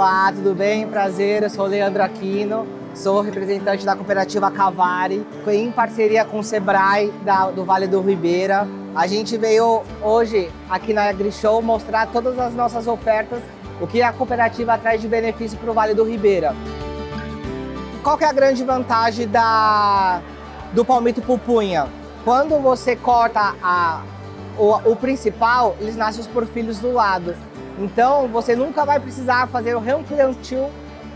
Olá, tudo bem? Prazer, eu sou Leandro Aquino, sou representante da cooperativa Cavari, em parceria com o Sebrae da, do Vale do Ribeira. A gente veio hoje aqui na AgriShow mostrar todas as nossas ofertas, o que a cooperativa traz de benefício para o Vale do Ribeira. Qual que é a grande vantagem da, do palmito pupunha? Quando você corta a, o, o principal, eles nascem os porfilhos do lado. Então, você nunca vai precisar fazer o replantio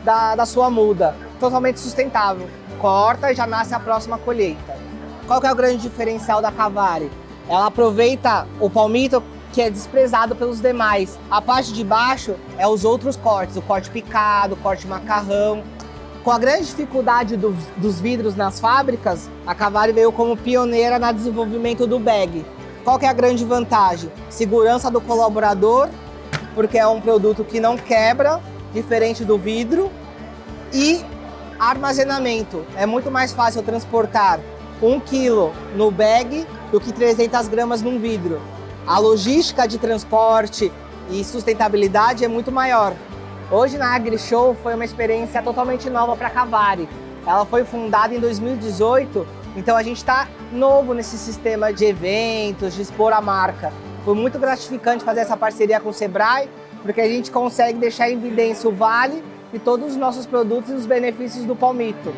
da, da sua muda. Totalmente sustentável. Corta e já nasce a próxima colheita. Qual que é o grande diferencial da Cavari? Ela aproveita o palmito que é desprezado pelos demais. A parte de baixo é os outros cortes, o corte picado, o corte macarrão. Com a grande dificuldade dos, dos vidros nas fábricas, a Cavari veio como pioneira no desenvolvimento do bag. Qual que é a grande vantagem? Segurança do colaborador porque é um produto que não quebra, diferente do vidro, e armazenamento. É muito mais fácil transportar um quilo no bag do que 300 gramas num vidro. A logística de transporte e sustentabilidade é muito maior. Hoje na AgriShow foi uma experiência totalmente nova para a Cavari. Ela foi fundada em 2018, então a gente está novo nesse sistema de eventos, de expor a marca. Foi muito gratificante fazer essa parceria com o Sebrae, porque a gente consegue deixar em evidência o Vale e todos os nossos produtos e os benefícios do Palmito.